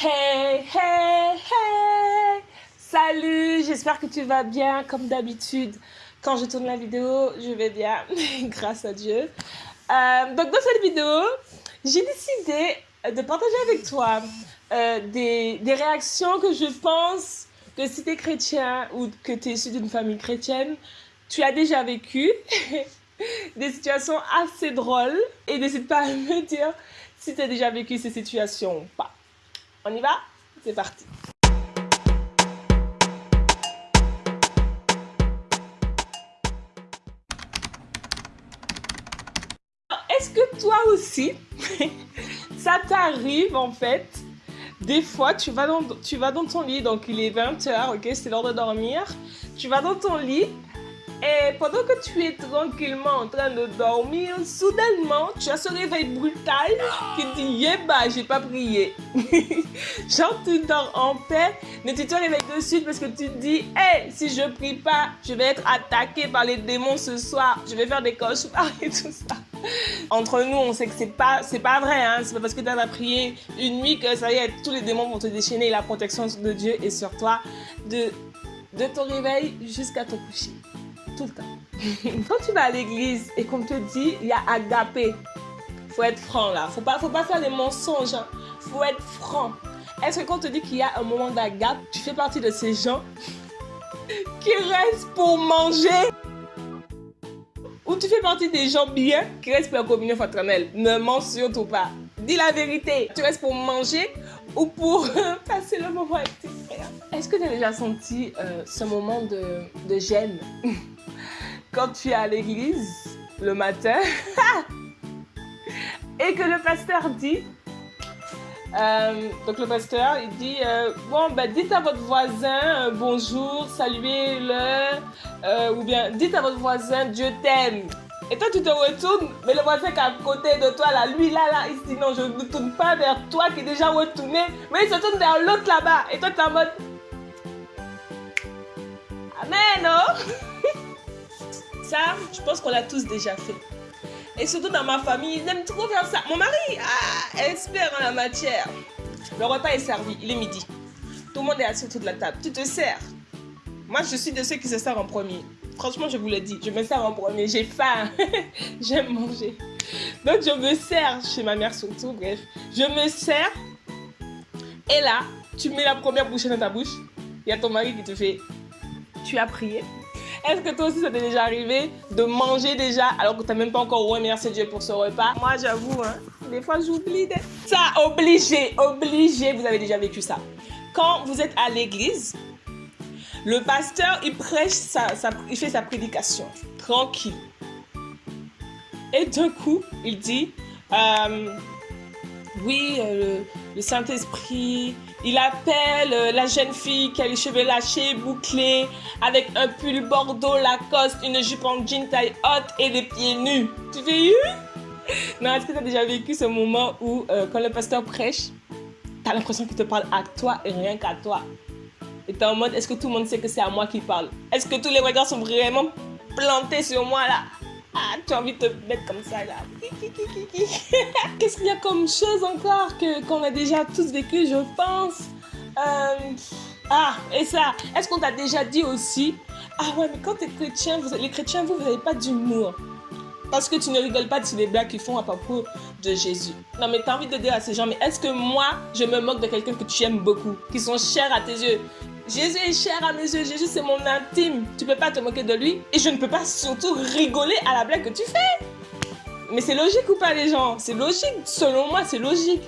Hey, hey, hey Salut, j'espère que tu vas bien comme d'habitude. Quand je tourne la vidéo, je vais bien, grâce à Dieu. Euh, donc dans cette vidéo, j'ai décidé de partager avec toi euh, des, des, réactions que je pense que si tu es chrétien ou que tu es issu d'une famille chrétienne, tu as déjà vécu. des situations assez drôles. Et n'hésite pas à me dire si tu as déjà vécu ces situations ou pas. On y va? C'est parti Est-ce que toi aussi, ça t'arrive en fait des fois, tu vas, dans, tu vas dans ton lit, donc il est 20h, ok, c'est l'heure de dormir. Tu vas dans ton lit et pendant que tu es tranquillement en train de dormir, soudainement, tu as ce réveil brutal qui dit Yéba, j'ai pas prié. Genre, tu dors en paix, mais tu te réveilles de suite parce que tu te dis Hé, si je prie pas, je vais être attaqué par les démons ce soir, je vais faire des cauchemars et tout ça. Entre nous, on sait que c'est pas, c'est pas vrai, hein. C'est pas parce que tu as prié une nuit que ça y est, tous les démons vont te déchaîner. La protection de Dieu est sur toi de, de ton réveil jusqu'à ton coucher Quand tu vas à l'église et qu'on te dit, il y a agapé, faut être franc là. Faut pas, faut pas faire des mensonges. Hein. Faut être franc. Est-ce que quand on te dit qu'il y a un moment d'agape, tu fais partie de ces gens qui restent pour manger? Ou tu fais partie des gens bien qui restent pour la communion fraternelle? Ne mens surtout pas. Dis la vérité. Tu restes pour manger ou pour passer le moment avec tes frères? Est-ce que tu as déjà senti euh, ce moment de gêne? Quand tu es à l'église le matin et que le pasteur dit, euh, donc le pasteur il dit, euh, bon ben dites à votre voisin bonjour, saluez-le, ou bien dites à votre voisin Dieu t'aime. Et toi, tu te retournes, mais le voisin qui est à côté de toi, là, lui, là, là, il se dit non, je ne tourne pas vers toi qui est déjà retourné, mais il se tourne vers l'autre là-bas. Et toi, tu es en mode. Amen, oh Ça, je pense qu'on l'a tous déjà fait. Et surtout dans ma famille, ils aiment trop faire ça. Mon mari, ah, expert en la matière. Le repas est servi, il est midi. Tout le monde est assis autour de la table. Tu te sers. Moi, je suis de ceux qui se servent en premier. Franchement, je vous le dis, je me sers en premier. J'ai faim. J'aime manger. Donc, je me sers chez ma mère surtout. Bref, je me sers. Et là, tu mets la première bouchée dans ta bouche. Il y a ton mari qui te fait Tu as prié est-ce que toi aussi ça t'est déjà arrivé de manger déjà alors que tu n'as même pas encore remercié Dieu pour ce repas? Moi j'avoue, hein, des fois j'oublie. Ça, obligé, obligé, vous avez déjà vécu ça. Quand vous êtes à l'église, le pasteur, il prêche, sa, il fait sa prédication, tranquille. Et d'un coup, il dit, euh, oui, euh, le, Saint-Esprit, il appelle euh, la jeune fille qui a les cheveux lâchés, bouclés, avec un pull bordeaux, Lacoste, une jupe en jean taille haute et des pieds nus. Tu fais eu Non, est-ce que tu as déjà vécu ce moment où, quand le pasteur prêche, tu as l'impression qu'il te parle à toi et rien qu'à toi? Et t'es en mode, est-ce que tout le monde sait que c'est à moi qu'il parle? Est-ce que tous les regards sont vraiment plantés sur moi là? Ah, tu as envie de te mettre comme ça là. Qu'est-ce qu'il y a comme chose encore que qu'on a déjà tous vécu, je pense? Euh, Ah, et ça, est-ce qu'on t'a déjà dit aussi? Ah ouais, mais quand t'es chrétien, les chrétiens, vous, vous n'avez pas d'humour. Parce que tu ne rigoles pas de les blagues qu'ils font à propos de Jésus. Non, mais tu as envie de dire à ces gens, mais est-ce que moi, je me moque de quelqu'un que tu aimes beaucoup, qui sont chers à tes yeux? Jésus est cher à mes yeux, Jésus c'est mon intime. Tu peux pas te moquer de lui et je ne peux pas surtout rigoler à la blague que tu fais. Mais c'est logique ou pas les gens? C'est logique, selon moi c'est logique.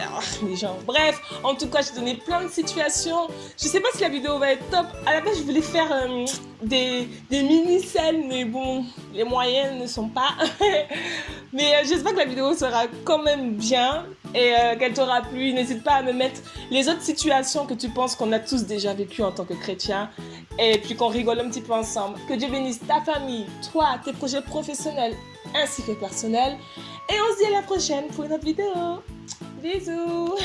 Ah, les gens. Bref, en tout cas, j'ai donné plein de situations. Je sais pas si la vidéo va être top. À la base, je voulais faire euh, des, mini-scènes, mais bon, les moyens ne sont pas. mais euh, j'espère que la vidéo sera quand même bien et euh, qu'elle t'aura plu. N'hésite pas à me mettre les autres situations que tu penses qu'on a tous déjà vécues en tant que chrétien et puis qu'on rigole un petit peu ensemble. Que Dieu bénisse ta famille, toi, tes projets professionnels ainsi que personnels. Et on se dit à la prochaine pour une autre vidéo. Bisous